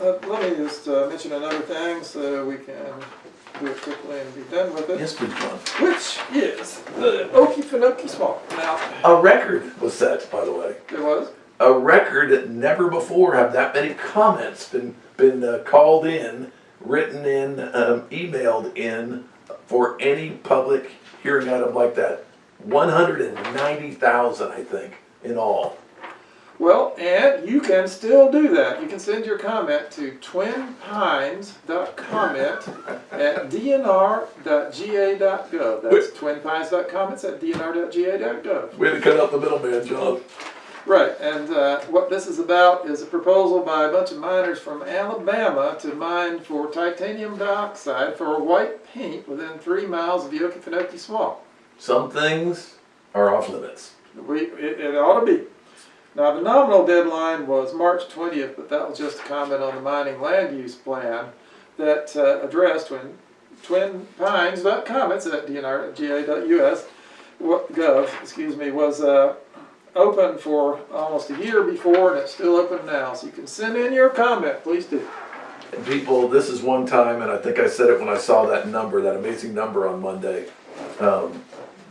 uh, let me just uh, mention another thing so we can do it quickly and be done with it. Yes, please, John. Which is the Okefenokee Swamp. Now, A record was set, by the way. It was, A record that never before have that many comments been been uh, called in, written in, um, emailed in for any public hearing item like that. One hundred and ninety thousand, I think, in all. Well, and you can still do that. You can send your comment to twinpines.comment at dnr.ga.gov. That's twinpines.comments at dnr.ga.gov. We had to cut out the middleman, John. Right, and uh, what this is about is a proposal by a bunch of miners from Alabama to mine for titanium dioxide for white paint within three miles of the Okefenokee Swamp. Some things are off limits. We, it, it ought to be. Now, the nominal deadline was March 20th, but that was just a comment on the mining land use plan that uh, addressed when Twin Pines comments at dnr.ga.us gov, excuse me, was uh, open for almost a year before, and it's still open now. So you can send in your comment, please do. And people, this is one time, and I think I said it when I saw that number, that amazing number on Monday. Um,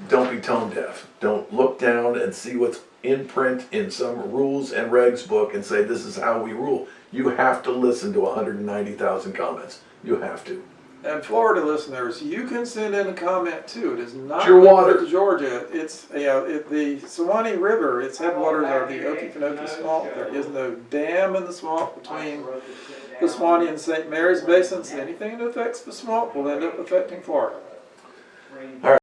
don't be tone deaf. Don't look down and see what's in print in some rules and regs book and say this is how we rule. You have to listen to 190,000 comments. You have to. And Florida listeners, you can send in a comment too. It is not It's your water. to Georgia. It's know, it, the Suwannee River. Its headwaters are the Okefenokee Swamp. There is no dam in the swamp between the Suwannee and St. Mary's basins. Anything that affects the swamp will end up affecting Florida.